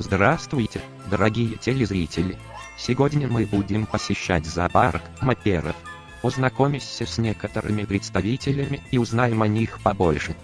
Здравствуйте, дорогие телезрители! Сегодня мы будем посещать зоопарк маперов. Познакомимся с некоторыми представителями и узнаем о них побольше.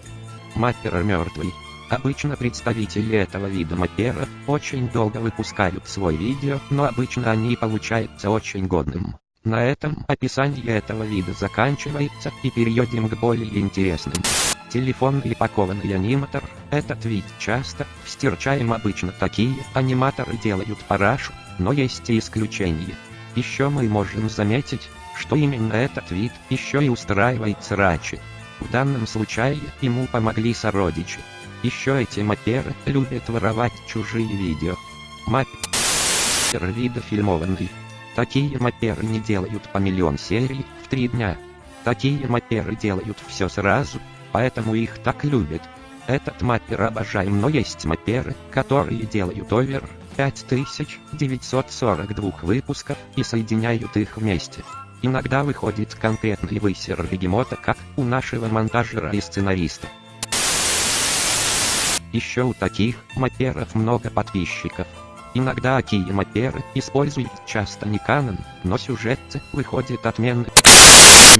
Маппер мертвый. Обычно представители этого вида маперов очень долго выпускают свой видео, но обычно они получаются очень годным. На этом описание этого вида заканчивается и перейдем к более интересным. Телефонный пакованный аниматор. Этот вид часто встречаем обычно такие аниматоры делают парашу, но есть и исключения. Еще мы можем заметить, что именно этот вид еще и устраивает срачи. В данном случае ему помогли сородичи. Еще эти маперы любят воровать чужие видео. Маппер вида. Такие маперы не делают по миллион серий в три дня. Такие маперы делают все сразу, поэтому их так любят. Этот маппер обожаем, но есть мапперы, которые делают овер 5942 выпусков и соединяют их вместе. Иногда выходит конкретный высер бегемота, как у нашего монтажера и сценариста. Еще у таких мапперов много подписчиков. Иногда такие мапперы используют часто не канон, но сюжеты выходят отменные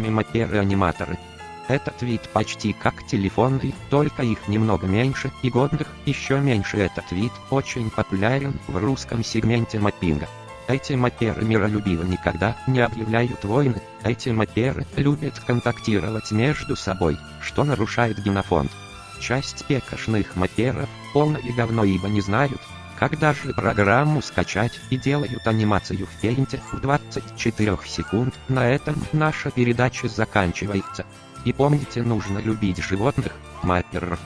мапперы-аниматоры. Этот вид почти как телефонный, только их немного меньше, и годных еще меньше. Этот вид очень популярен в русском сегменте маппинга. Эти мапперы миролюбиво никогда не объявляют войны, эти мапперы любят контактировать между собой, что нарушает генофонд. Часть пекошных мапперов полное говно ибо не знают, когда же программу скачать и делают анимацию в пейнте в 24 секунд. На этом наша передача заканчивается. И помните нужно любить животных, мапперов.